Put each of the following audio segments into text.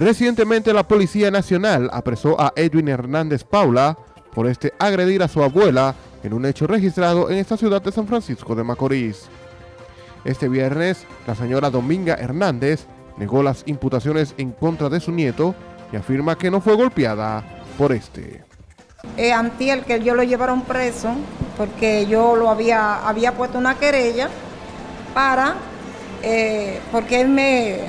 Recientemente la Policía Nacional apresó a Edwin Hernández Paula por este agredir a su abuela en un hecho registrado en esta ciudad de San Francisco de Macorís. Este viernes, la señora Dominga Hernández negó las imputaciones en contra de su nieto y afirma que no fue golpeada por este. Antiel que yo lo llevaron preso porque yo lo había, había puesto una querella para, eh, porque él me,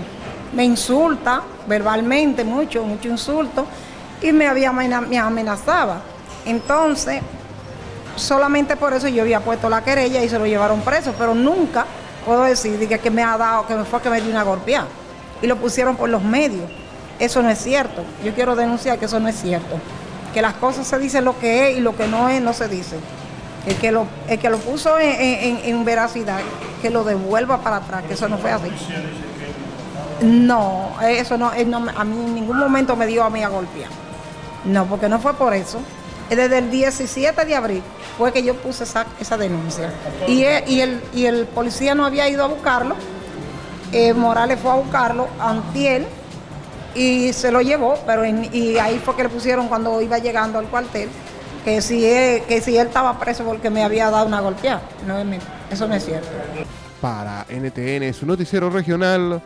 me insulta verbalmente mucho, mucho insulto, y me, había, me amenazaba. Entonces, solamente por eso yo había puesto la querella y se lo llevaron preso, pero nunca puedo decir que, que me ha dado, que me fue que me dio una golpeada. Y lo pusieron por los medios. Eso no es cierto. Yo quiero denunciar que eso no es cierto. Que las cosas se dicen lo que es y lo que no es, no se dice. El que lo, el que lo puso en, veracidad, que lo devuelva para atrás, que eso no fue así. No, eso no, a mí en ningún momento me dio a mí a golpear. No, porque no fue por eso. Desde el 17 de abril fue que yo puse esa, esa denuncia. Y, el, y el policía no había ido a buscarlo. Eh, Morales fue a buscarlo, Antiel, y se lo llevó, pero y ahí fue que le pusieron cuando iba llegando al cuartel, que si él, que si él estaba preso porque me había dado una golpeada. No, eso no es cierto. Para NTN, su noticiero regional,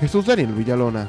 Jesús Daniel Villalona.